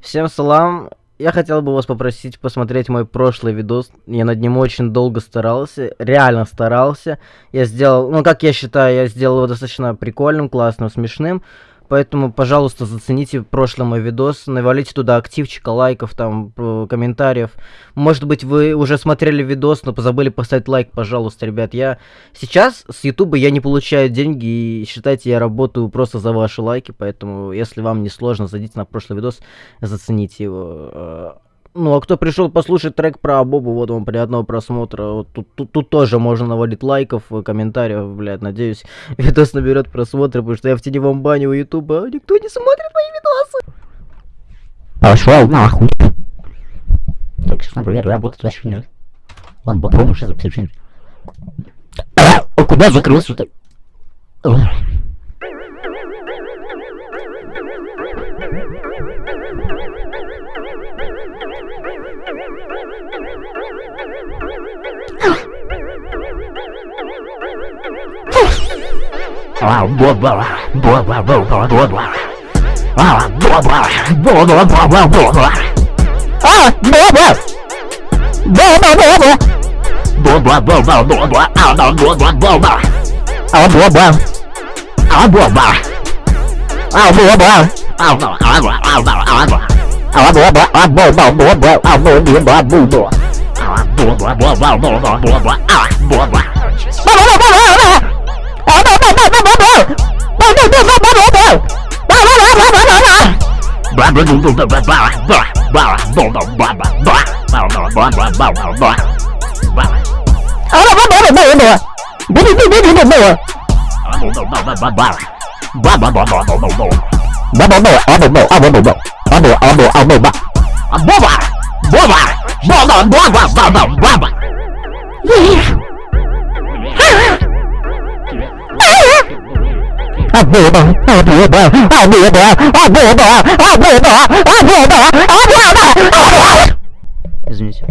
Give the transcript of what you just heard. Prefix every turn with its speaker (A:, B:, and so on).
A: Всем салам. Я хотел бы вас попросить посмотреть мой прошлый видос. Я над ним очень долго старался, реально старался. Я сделал, ну как я считаю, я сделал его достаточно прикольным, классным, смешным. Поэтому, пожалуйста, зацените прошлый мой видос, навалите туда активчика, лайков, там, комментариев. Может быть, вы уже смотрели видос, но позабыли поставить лайк, пожалуйста, ребят. Я сейчас с ютуба я не получаю деньги, и считайте, я работаю просто за ваши лайки, поэтому, если вам не сложно, зайдите на прошлый видос, зацените его. Э, ну, а кто пришел послушать трек про Бобу, вот вам приятного просмотра. Вот тут, тут, тут тоже можно навалить лайков, комментариев, блядь. Надеюсь, видос наберет просмотры, потому что я в теневом бане у Ютуба, а никто не смотрит мои видосы.
B: Пошел нахуй. Так, сейчас, например, работать вообще нет. Ладно, попробуем сейчас записать А куда закрылся-то? Oh, boy, boy. Oh, no, oh, no, oh, no, oh, no. 啊不不啊不不不不啊不不不不不啊不不不不不不不不啊不不不不不不不不不不不不不不 Або, або, або, ба. Абова! Бова! Бова, бова, баба, баба! Абоба, абоба, абоба, абоба, абоба, абоба, абоба, абоба!
A: Извините.